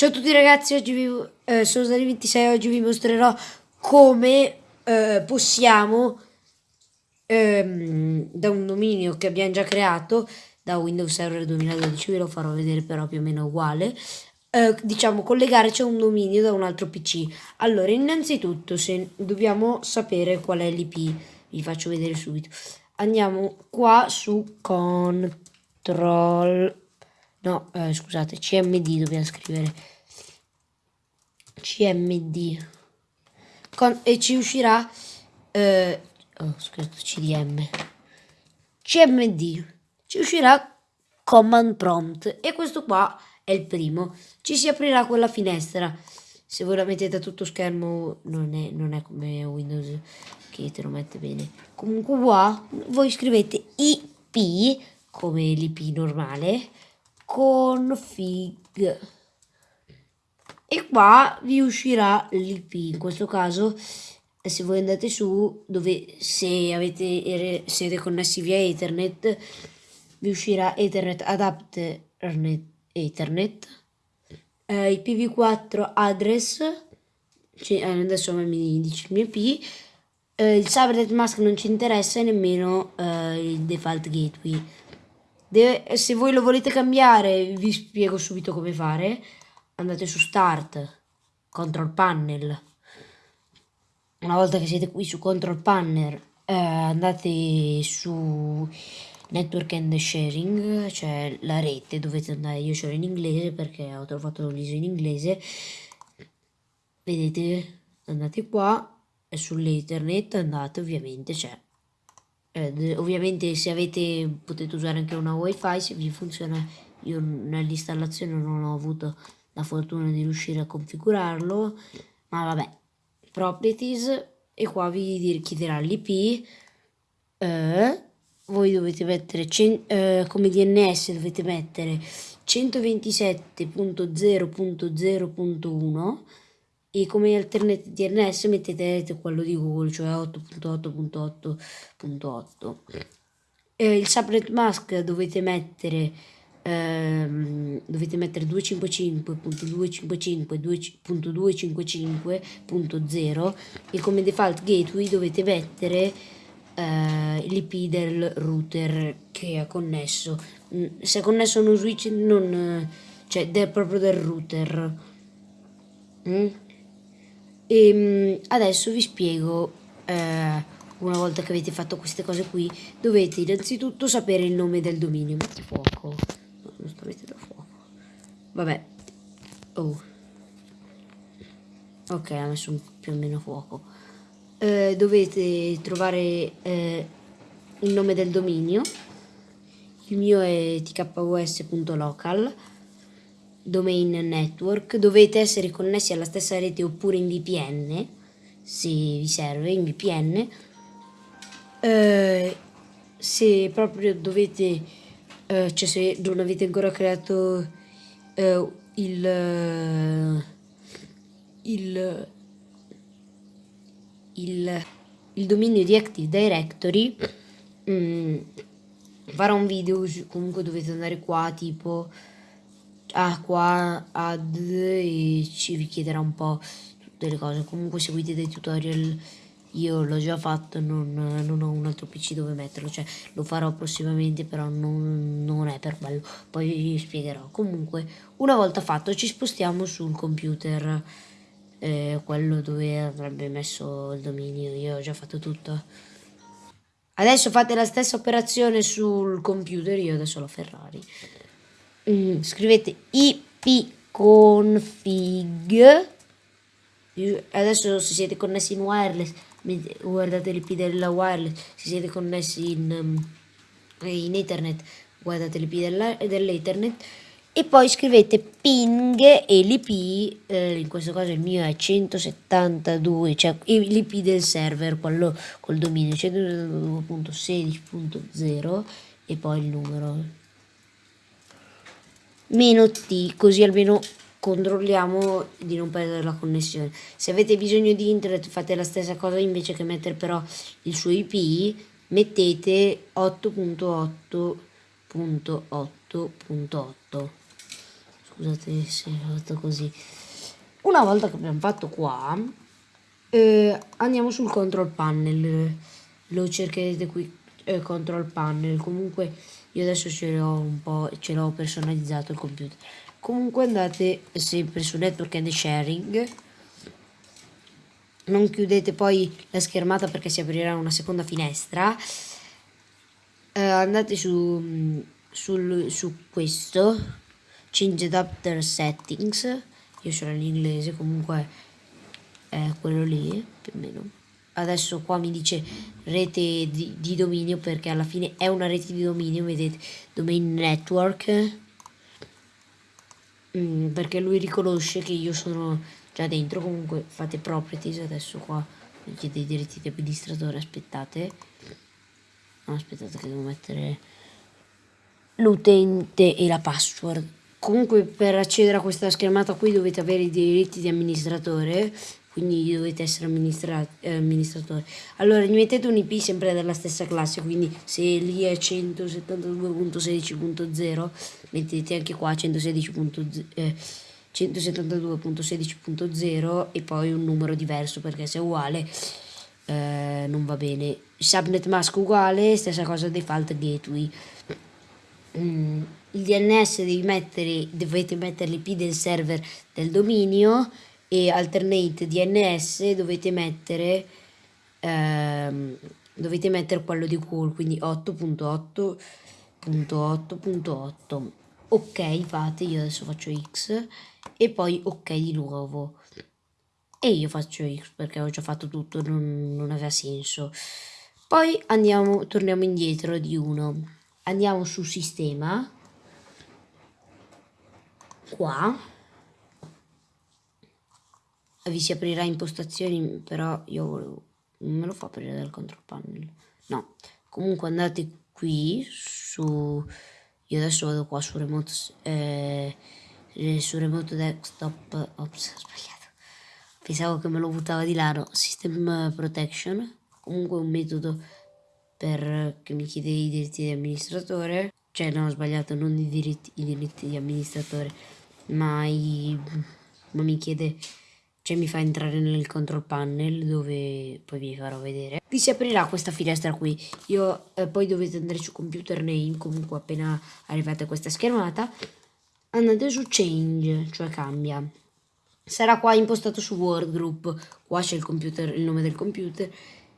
Ciao a tutti ragazzi, oggi vi, eh, sono stati 26 oggi vi mostrerò come eh, possiamo ehm, da un dominio che abbiamo già creato da Windows Server 2012, ve lo farò vedere però più o meno uguale, eh, diciamo collegare c'è un dominio da un altro PC. Allora innanzitutto se dobbiamo sapere qual è l'IP, vi faccio vedere subito. Andiamo qua su control no eh, scusate cmd dobbiamo scrivere. Cmd Con, e ci uscirà eh, oh, scusate cdm cmd ci uscirà command prompt e questo qua è il primo. Ci si aprirà quella finestra. Se voi la mettete a tutto schermo non è, non è come windows che te lo mette bene. Comunque qua voi scrivete ip come l'ip normale config e qua vi uscirà l'ip in questo caso se voi andate su dove se avete siete connessi via ethernet vi uscirà ethernet adapter ethernet eh, ipv4 address. Cioè, adesso mi dice il mio ip eh, il subnet mask non ci interessa e nemmeno eh, il default gateway Deve, se voi lo volete cambiare, vi spiego subito come fare. Andate su Start, Control Panel. Una volta che siete qui su Control Panel, eh, andate su Network and Sharing, cioè la rete, dovete andare, io ce l'ho in inglese perché ho trovato l'ISO in inglese. Vedete, andate qua e sull'internet andate ovviamente, c'è eh, ovviamente se avete potete usare anche una wifi se vi funziona io nell'installazione non ho avuto la fortuna di riuscire a configurarlo ma vabbè properties e qua vi chiederà l'ip eh, voi dovete mettere eh, come DNS dovete mettere 127.0.0.1 e come alternate DNS mettete quello di Google, cioè 8.8.8.8. Eh, il subnet mask dovete mettere ehm, dovete mettere 255.255.255.0 e come default gateway dovete mettere eh, l'IP del router che è connesso. Mm, se è connesso a uno switch non cioè del, proprio del router. Mm? E ehm, adesso vi spiego, eh, una volta che avete fatto queste cose qui, dovete innanzitutto sapere il nome del dominio. Metti fuoco. No, non sto mettendo fuoco. Vabbè. Oh. Ok, ha messo più o meno fuoco. Eh, dovete trovare eh, il nome del dominio. Il mio è tkus.local domain network dovete essere connessi alla stessa rete oppure in VPN se vi serve in VPN eh, se proprio dovete eh, cioè se non avete ancora creato eh, il, il il il dominio di Active Directory mm, farò un video comunque dovete andare qua tipo ah, qua ad e ci richiederà un po' tutte le cose. Comunque seguite dei tutorial, io l'ho già fatto, non, non, ho un altro PC dove metterlo, cioè lo farò prossimamente, però non, non è per quello, poi vi spiegherò. Comunque, una volta fatto ci spostiamo sul computer, eh, quello dove avrebbe messo il dominio, io ho già fatto tutto. Adesso fate la stessa operazione sul computer, io adesso ho la Ferrari mm, scrivete ipconfig adesso se siete connessi in wireless guardate l'ip della wireless se siete connessi in, um, in ethernet guardate l'ip dell'ethernet e poi scrivete ping e l'ip eh, in questo caso il mio è 172 cioè l'ip del server quello col dominio 192.16.0 e poi il numero meno T, così almeno controlliamo di non perdere la connessione. Se avete bisogno di internet fate la stessa cosa invece che mettere però il suo IP, mettete 8.8.8.8. scusate se ho fatto così una volta che abbiamo fatto qua eh, andiamo sul control panel lo cercherete qui eh, control panel comunque io adesso ce l'ho un po' ce l'ho personalizzato il computer. Comunque andate sempre su network and sharing. Non chiudete poi la schermata perché si aprirà una seconda finestra. Eh, andate su, sul, su questo. Change adapter settings. Io sono in inglese comunque è quello lì più o meno adesso qua mi dice rete di, di dominio perché alla fine è una rete di dominio vedete domain network. Mm, perché lui riconosce che io sono già dentro comunque fate properties adesso qua. Mi chiede i diritti di amministratore aspettate. No, aspettate che devo mettere l'utente e la password. Comunque per accedere a questa schermata qui dovete avere i diritti di amministratore quindi dovete essere eh, amministratore allora gli mettete un ip sempre della stessa classe quindi se lì è 172.16.0 mettete anche qua 116.0 eh, 172.16.0 e poi un numero diverso perché se è uguale eh, non va bene. Subnet mask uguale stessa cosa default gateway. Mm, il DNS mettere, dovete mettere l'IP del server del dominio e alternate DNS dovete mettere ehm, dovete mettere quello di call quindi 8.8.8.8 ok fate io adesso faccio x e poi ok di nuovo. E io faccio x perché ho già fatto tutto non, non aveva senso. Poi andiamo torniamo indietro di 1 andiamo su sistema. Qua vi si aprirà impostazioni però io volevo non me lo fa aprire dal control panel no comunque andate qui su io adesso vado qua su remote eh, su remote desktop ops ho sbagliato. Pensavo che me lo buttava di là no system protection comunque un metodo per che mi chiede i diritti di amministratore. Cioè no ho sbagliato non i diritti, i diritti di amministratore ma, i, ma mi chiede cioè mi fa entrare nel control panel dove poi vi farò vedere. Vi si aprirà questa finestra qui. Io eh, poi dovete andare su computer name comunque appena arrivate a questa schermata. Andate su change cioè cambia. Sarà qua impostato su word group. Qua c'è il computer il nome del computer.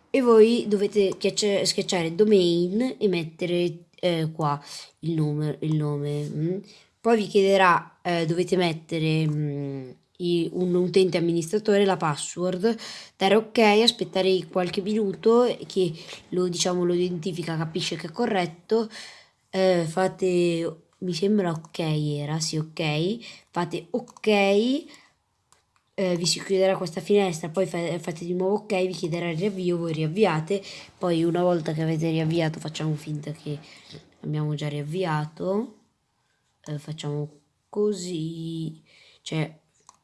E voi dovete schiacciare domain e mettere eh, qua il nome, il nome. Mm. poi vi chiederà eh, dovete mettere mm, un utente amministratore la password, dare ok, aspettare qualche minuto che lo, diciamo, lo identifica, capisce che è corretto, eh, fate, mi sembra ok era, sì ok, fate ok, eh, vi si chiuderà questa finestra, poi fa, fate di nuovo ok, vi chiederà il riavvio, voi riavviate, poi una volta che avete riavviato facciamo finta che abbiamo già riavviato, eh, facciamo così, cioè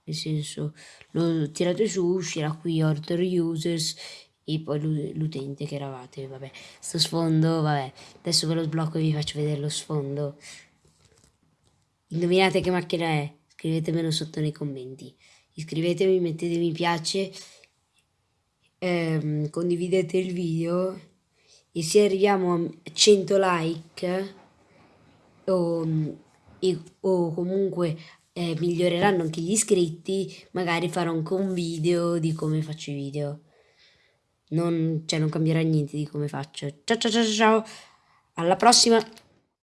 nel senso lo tirate su uscirà qui order users e poi l'utente che eravate vabbè. Sto sfondo vabbè adesso ve lo sblocco e vi faccio vedere lo sfondo. Indovinate che macchina è? Scrivetemelo sotto nei commenti. Iscrivetevi mettete mi piace ehm, condividete il video e se arriviamo a 100 like o, e, o comunque eh, miglioreranno anche gli iscritti, magari farò anche un video di come faccio i video. Non, cioè, non cambierà niente di come faccio. Ciao ciao ciao ciao, alla prossima!